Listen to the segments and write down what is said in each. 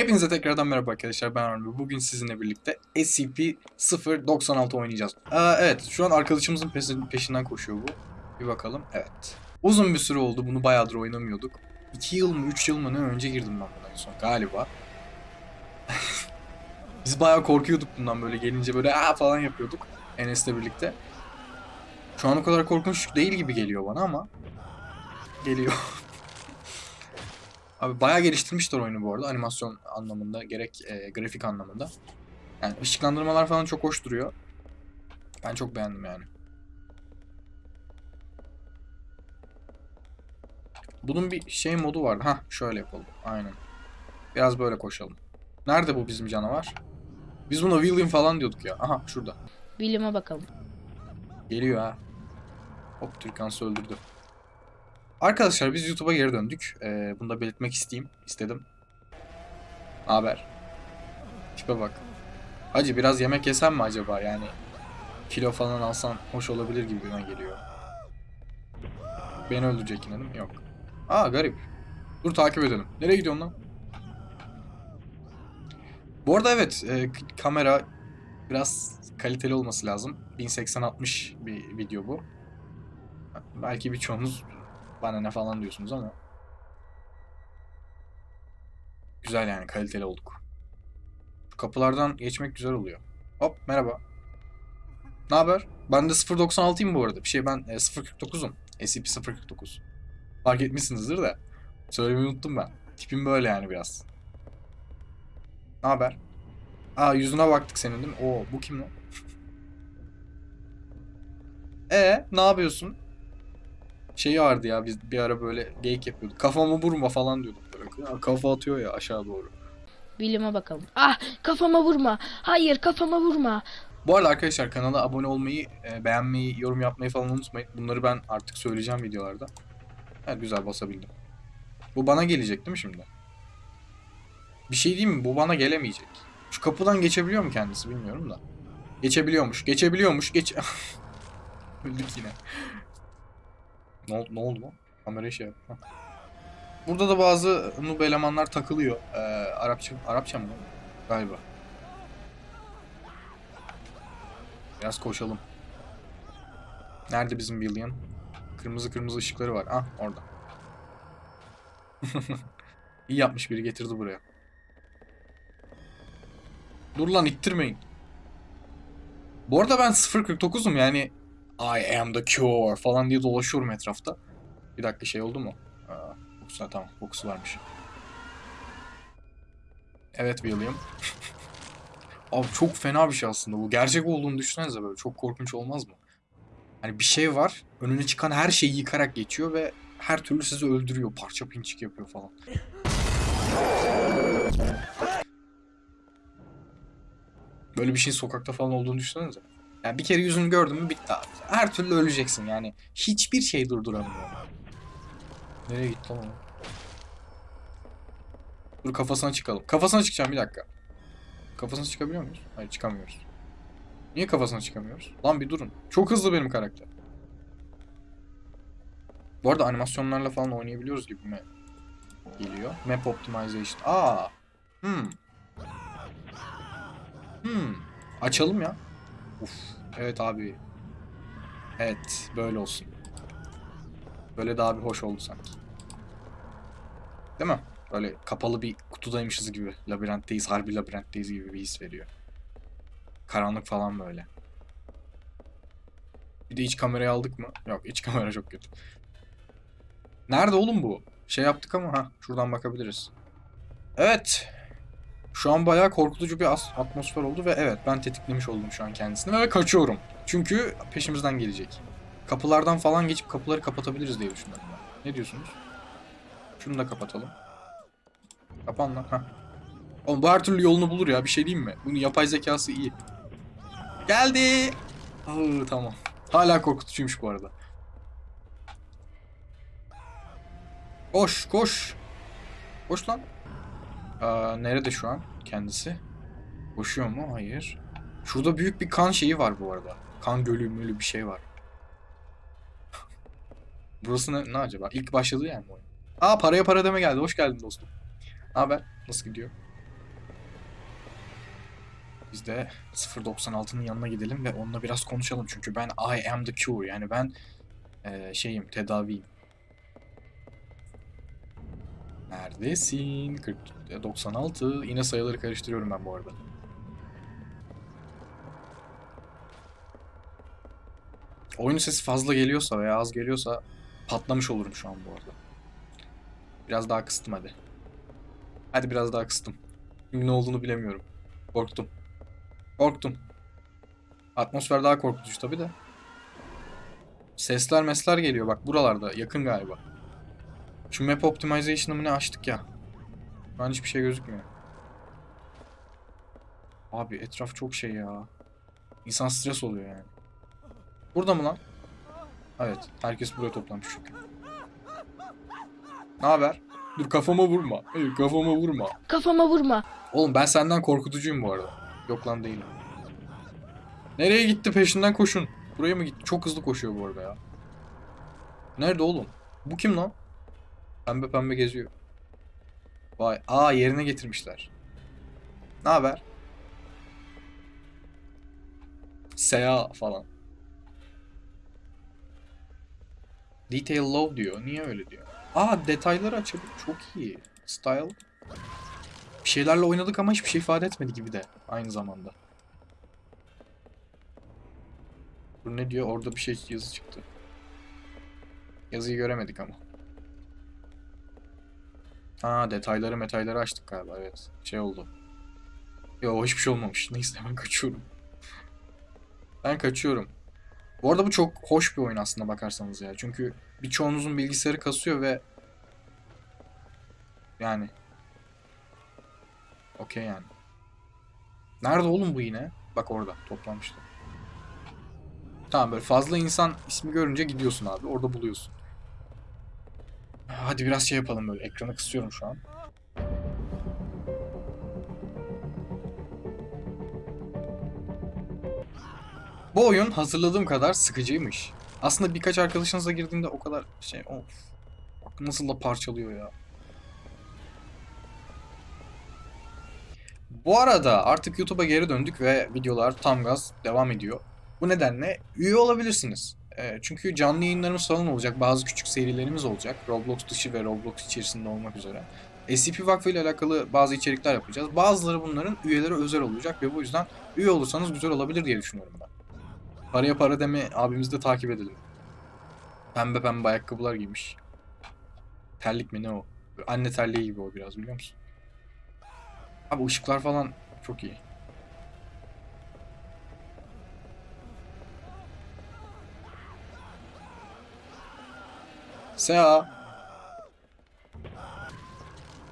Hepinize tekrardan merhaba arkadaşlar ben Armi. Bugün sizinle birlikte SCP-096 oynayacağız. Aa, evet şu an arkadaşımızın peşin- peşinden koşuyor bu. Bir bakalım. Evet. Uzun bir süre oldu bunu bayağıdır oynamıyorduk. 2 yıl mı 3 yıl mı ne önce girdim ben buna en son galiba. Biz bayağı korkuyorduk bundan böyle gelince böyle aa falan yapıyorduk Enes'le birlikte. Şu an o kadar korkunç değil gibi geliyor bana ama geliyor. Abi bayağı geliştirmişler oyunu bu arada animasyon anlamında gerek e, grafik anlamında. Yani ışıklandırmalar falan çok hoş duruyor. Ben çok beğendim yani. Bunun bir şey modu vardı. Ha şöyle yapalım. Aynen. Biraz böyle koşalım. Nerede bu bizim canavar? Biz buna William falan diyorduk ya. Aha şurada. William'a bakalım. Geliyor ha. Hop Türkan öldürdü. Arkadaşlar biz YouTube'a geri döndük. Ee, bunu da belirtmek isteyeyim. istedim. Haber. Tipe bak. Hacı biraz yemek yesem mi acaba yani? Kilo falan alsan hoş olabilir gibi bana geliyor. Beni öldürecek yine değil mi? Yok. Aa garip. Dur takip edelim. Nereye gidiyorsun lan? Bu arada evet e, kamera biraz kaliteli olması lazım. 1080-60 bir video bu. Belki birçoğunuz bana ne falan diyorsunuz ama güzel yani kaliteli olduk. Kapılardan geçmek güzel oluyor. Hop merhaba. Ne haber? Ben de 0.96'yım bu arada. Bir şey ben e, 0.49'um. SCP-049. Fark etmişsinizdir de. Söylemeyi unuttum ben. Tipim böyle yani biraz. Ne haber? Aa yüzüne baktık senin değil mi? Oo bu kim lan? E ne yapıyorsun? Şey vardı ya biz bir ara böyle geyik yapıyorduk. Kafamı vurma falan diyorduk böyle. Ya, kafa atıyor ya aşağı doğru. William'a bakalım. Ah kafama vurma. Hayır kafama vurma. Bu arada arkadaşlar kanala abone olmayı, e, beğenmeyi, yorum yapmayı falan unutmayın. Bunları ben artık söyleyeceğim videolarda. Evet güzel basabildim. Bu bana gelecek değil mi şimdi? Bir şey diyeyim mi? Bu bana gelemeyecek. Şu kapıdan geçebiliyor mu kendisi bilmiyorum da. Geçebiliyormuş. Geçebiliyormuş. Geç... Öldük yine. Ne, ol- ne oldu lan? Kamerayı şey yap. Hah. Burada da bazı noob elemanlar takılıyor. Ee, Arapça, Arapça mı? Galiba. Biraz koşalım. Nerede bizim Billion? Kırmızı kırmızı ışıkları var. Ah orada. İyi yapmış biri getirdi buraya. Dur lan ittirmeyin. Bu arada ben 0.49'um yani I am the cure falan diye dolaşıyorum etrafta. Bir dakika şey oldu mu? Aa, kokusu, tamam kokusu varmış. Evet William. Abi çok fena bir şey aslında bu. Gerçek olduğunu düşünsenize böyle. Çok korkunç olmaz mı? Hani bir şey var. Önüne çıkan her şeyi yıkarak geçiyor ve her türlü sizi öldürüyor. Parça pinçik yapıyor falan. Böyle bir şeyin sokakta falan olduğunu düşünsenize. Yani bir kere yüzünü gördün mü bitti abi. Her türlü öleceksin yani. Hiçbir şey durduramıyor. Nereye gitti lan? Dur kafasına çıkalım. Kafasına çıkacağım bir dakika. Kafasına çıkabiliyor muyuz? Hayır çıkamıyoruz. Niye kafasına çıkamıyoruz? Lan bir durun. Çok hızlı benim karakter. Bu arada animasyonlarla falan oynayabiliyoruz gibi mi geliyor? Map Optimization. Aa. Hmm. Hmm. Açalım ya. Uf. Evet abi. Evet. Böyle olsun. Böyle daha bir hoş oldu sanki. Değil mi? Böyle kapalı bir kutudaymışız gibi. Labirentteyiz, harbi labirentteyiz gibi bir his veriyor. Karanlık falan böyle. Bir de iç kamerayı aldık mı? Yok iç kamera çok kötü. Nerede oğlum bu? Şey yaptık ama ha şuradan bakabiliriz. Evet. Şu an bayağı korkutucu bir atmosfer oldu ve evet ben tetiklemiş oldum şu an kendisini ve kaçıyorum. Çünkü peşimizden gelecek. Kapılardan falan geçip kapıları kapatabiliriz diye düşünüyorum. Ne diyorsunuz? Şunu da kapatalım. Kapan lan. Oğlum bu her türlü yolunu bulur ya bir şey diyeyim mi? Bunun yapay zekası iyi. Geldi. Aa, tamam. Hala korkutucuymuş bu arada. Koş koş. Koş lan. Aa, nerede şu an kendisi? Koşuyor mu? Hayır. Şurada büyük bir kan şeyi var bu arada. Kan gölü mülü bir şey var. Burası ne, ne acaba? İlk başladığı yer mi oyun? Aa paraya para deme geldi. Hoş geldin dostum. Haber? Nasıl gidiyor? Biz de 096'nın yanına gidelim ve onunla biraz konuşalım. Çünkü ben I am the cure. Yani ben eee, şeyim, tedaviyim. Neredesin? 40, 96. Yine sayıları karıştırıyorum ben bu arada. Oyun sesi fazla geliyorsa veya az geliyorsa patlamış olurum şu an bu arada. Biraz daha kıstım hadi. Hadi biraz daha kıstım. Çünkü ne olduğunu bilemiyorum. Korktum. Korktum. Atmosfer daha korkutucu tabi de. Sesler mesler geliyor bak buralarda yakın galiba. Şu map optimization'ı mı ne açtık ya. Şu an hiçbir şey gözükmüyor. Abi etraf çok şey ya. İnsan stres oluyor yani. Burada mı lan? Evet. Herkes buraya toplanmış çünkü. Ne haber? Dur kafama vurma. Hayır kafama vurma. Kafama vurma. Oğlum ben senden korkutucuyum bu arada. Yok lan değilim. Nereye gitti peşinden koşun. Buraya mı gitti? Çok hızlı koşuyor bu arada ya. Nerede oğlum? Bu kim lan? Pembe pembe geziyor. Vay. Aa yerine getirmişler. Ne haber? Seya falan. Detail low diyor. Niye öyle diyor? Aa detayları açıldı. Çok iyi. Style. Bir şeylerle oynadık ama hiçbir şey ifade etmedi gibi de aynı zamanda. Bu ne diyor? Orada bir şey yazı çıktı. Yazıyı göremedik ama. Ha detayları metayları açtık galiba evet. Şey oldu. Yo hiçbir şey olmamış. Neyse ben kaçıyorum. Ben kaçıyorum. Bu arada bu çok hoş bir oyun aslında bakarsanız ya. Çünkü birçoğunuzun bilgisayarı kasıyor ve yani Okey yani. Nerede oğlum bu yine? Bak orada toplanmışlar. Tamam böyle fazla insan ismi görünce gidiyorsun abi. Orada buluyorsun. Hadi biraz şey yapalım böyle. Ekranı kısıyorum şu an. Bu oyun hazırladığım kadar sıkıcıymış. Aslında birkaç arkadaşınızla girdiğinde o kadar şey of. Bak nasıl da parçalıyor ya. Bu arada artık YouTube'a geri döndük ve videolar tam gaz devam ediyor. Bu nedenle üye olabilirsiniz. Ee, çünkü canlı yayınlarımız falan olacak. Bazı küçük serilerimiz olacak. Roblox dışı ve Roblox içerisinde olmak üzere. SCP Vakfı ile alakalı bazı içerikler yapacağız. Bazıları bunların üyeleri özel olacak ve bu yüzden üye olursanız güzel olabilir diye düşünüyorum ben. Paraya para deme abimizi de takip edelim. Pembe pembe ayakkabılar giymiş. Terlik mi ne o? Anne terliği gibi o biraz biliyor musun? Abi ışıklar falan çok iyi. Sea.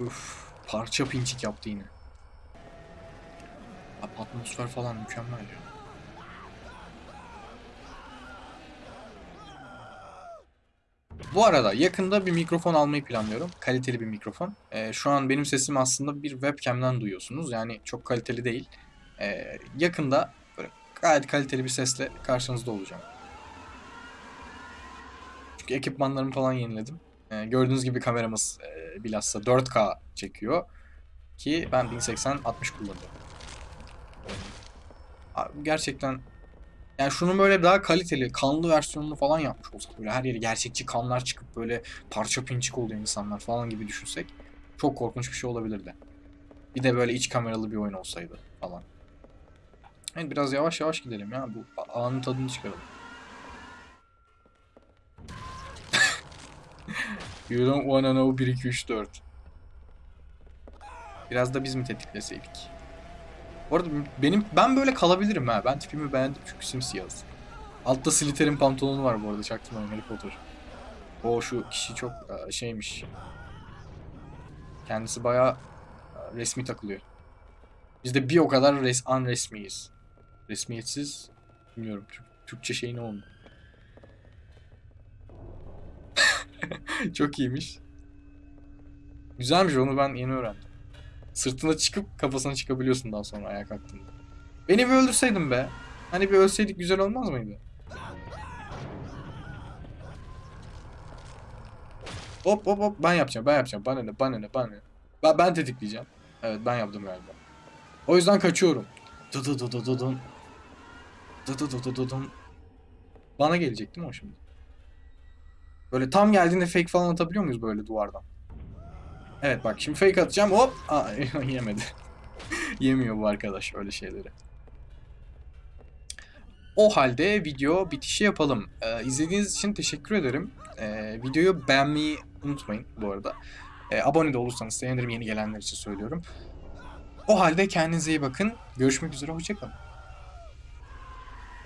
Uf, parça pinçik yaptı yine. Abi atmosfer falan mükemmel ya. Bu arada yakında bir mikrofon almayı planlıyorum. Kaliteli bir mikrofon. Ee, şu an benim sesimi aslında bir webcam'den duyuyorsunuz. Yani çok kaliteli değil. Ee, yakında böyle gayet kaliteli bir sesle karşınızda olacağım. Çünkü ekipmanlarımı falan yeniledim. Ee, gördüğünüz gibi kameramız e, bilhassa 4K çekiyor. Ki ben 1080 60 kullanıyorum. Abi gerçekten yani şunun böyle daha kaliteli, kanlı versiyonunu falan yapmış olsak böyle her yeri gerçekçi kanlar çıkıp böyle parça pinçik oluyor insanlar falan gibi düşünsek çok korkunç bir şey olabilirdi. Bir de böyle iç kameralı bir oyun olsaydı falan. Evet biraz yavaş yavaş gidelim ya bu anın tadını çıkaralım. You don't wanna know 1 2 3 4. Biraz da biz mi tetikleseydik? Bu arada benim ben böyle kalabilirim ha. Ben tipimi beğendim çünkü simsiyahız. Altta Slytherin pantolonu var bu arada çaktırmayın Harry Potter. O şu kişi çok e, şeymiş. Kendisi bayağı e, resmi takılıyor. Biz de bir o kadar res unresmiyiz. Resmiyetsiz bilmiyorum Türk, Türkçe şey ne oldu? çok iyiymiş. Güzelmiş onu ben yeni öğrendim. Sırtına çıkıp kafasına çıkabiliyorsun daha sonra ayağa kalktığında. Beni bir öldürseydin be. Hani bir ölseydik güzel olmaz mıydı? Hop hop hop ben yapacağım ben yapacağım. Bana ne bana ne bana ne. Ben, ben tetikleyeceğim. Evet ben yaptım galiba. O yüzden kaçıyorum. Dıdıdıdıdıdın. Dıdıdıdıdıdın. Bana gelecek değil mi o şimdi? Böyle tam geldiğinde fake falan atabiliyor muyuz böyle duvardan? Evet bak şimdi fake atacağım hop. Aa, yemedi. Yemiyor bu arkadaş öyle şeyleri. O halde video bitişi yapalım. Ee, izlediğiniz için teşekkür ederim. Ee, videoyu beğenmeyi unutmayın bu arada. Ee, abone de olursanız sevinirim yeni gelenler için söylüyorum. O halde kendinize iyi bakın. Görüşmek üzere, hoşçakalın.